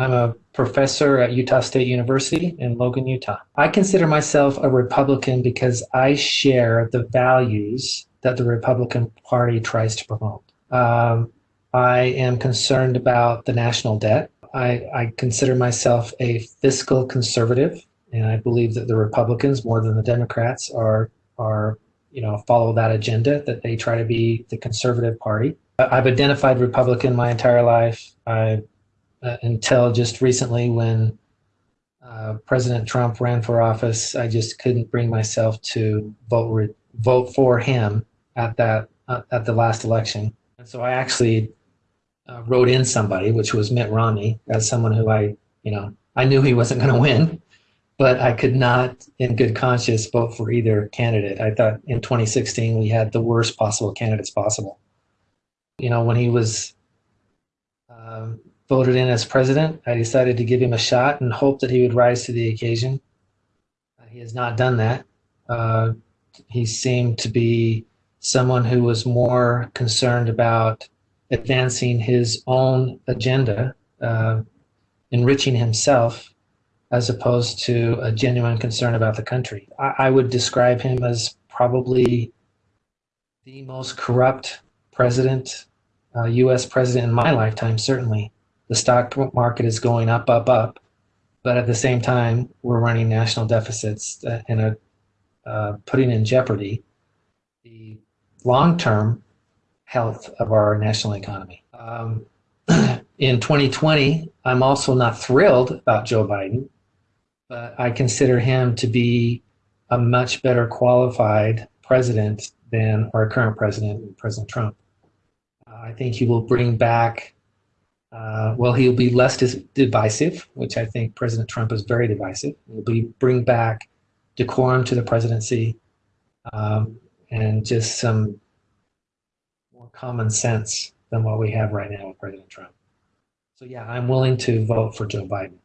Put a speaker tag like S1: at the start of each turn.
S1: I'm a professor at Utah State University in Logan, Utah. I consider myself a Republican because I share the values that the Republican Party tries to promote. Um, I am concerned about the national debt. I, I consider myself a fiscal conservative, and I believe that the Republicans, more than the Democrats, are are you know follow that agenda that they try to be the conservative party. I've identified Republican my entire life. I uh, until just recently when uh, President Trump ran for office, I just couldn't bring myself to vote vote for him at that uh, at the last election. And so I actually uh, wrote in somebody, which was Mitt Romney, as someone who I, you know, I knew he wasn't going to win, but I could not, in good conscience, vote for either candidate. I thought in 2016 we had the worst possible candidates possible. You know, when he was um, voted in as president, I decided to give him a shot and hope that he would rise to the occasion. Uh, he has not done that. Uh, he seemed to be someone who was more concerned about advancing his own agenda, uh, enriching himself, as opposed to a genuine concern about the country. I, I would describe him as probably the most corrupt president, uh, U.S. president in my lifetime, certainly. The stock market is going up, up, up, but at the same time, we're running national deficits and uh, uh, putting in jeopardy the long-term health of our national economy. Um, in 2020, I'm also not thrilled about Joe Biden, but I consider him to be a much better qualified president than our current president, President Trump. Uh, I think he will bring back, uh, well, he'll be less divisive, which I think President Trump is very divisive. He'll be bring back decorum to the presidency um, and just some more common sense than what we have right now with President Trump. So yeah, I'm willing to vote for Joe Biden.